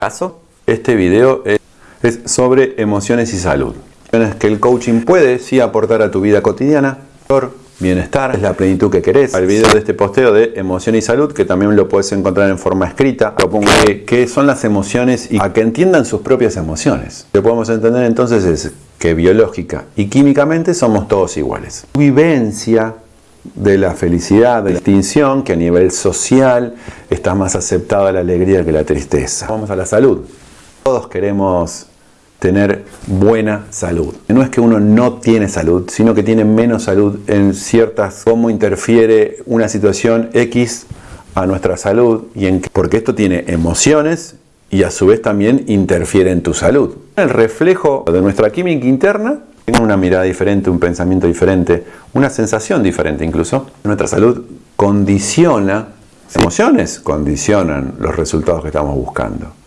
caso, este video es, es sobre emociones y salud. Que el coaching puede sí aportar a tu vida cotidiana, bienestar, es la plenitud que querés. El video de este posteo de emoción y salud, que también lo puedes encontrar en forma escrita, propongo que, qué son las emociones y a que entiendan sus propias emociones. Lo que podemos entender entonces es que biológica y químicamente somos todos iguales. Vivencia de la felicidad, de la distinción, que a nivel social está más aceptada la alegría que la tristeza. Vamos a la salud. Todos queremos tener buena salud. No es que uno no tiene salud, sino que tiene menos salud en ciertas, cómo interfiere una situación X a nuestra salud, y en, porque esto tiene emociones y a su vez también interfiere en tu salud. El reflejo de nuestra química interna una mirada diferente, un pensamiento diferente, una sensación diferente incluso. Nuestra salud condiciona, emociones condicionan los resultados que estamos buscando.